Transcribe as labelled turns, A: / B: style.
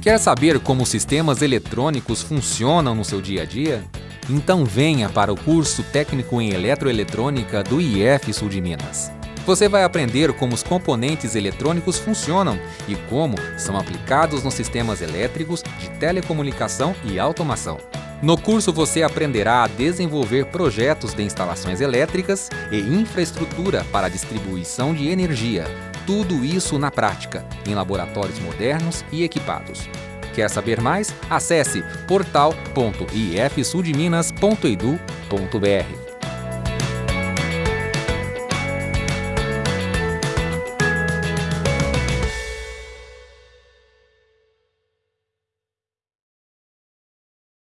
A: Quer saber como sistemas eletrônicos funcionam no seu dia a dia? Então venha para o curso técnico em eletroeletrônica do IF Sul de Minas. Você vai aprender como os componentes eletrônicos funcionam e como são aplicados nos sistemas elétricos de telecomunicação e automação. No curso você aprenderá a desenvolver projetos de instalações elétricas e infraestrutura para distribuição de energia. Tudo isso na prática, em laboratórios modernos e equipados. Quer saber mais? Acesse portal.ifsudminas.edu.br.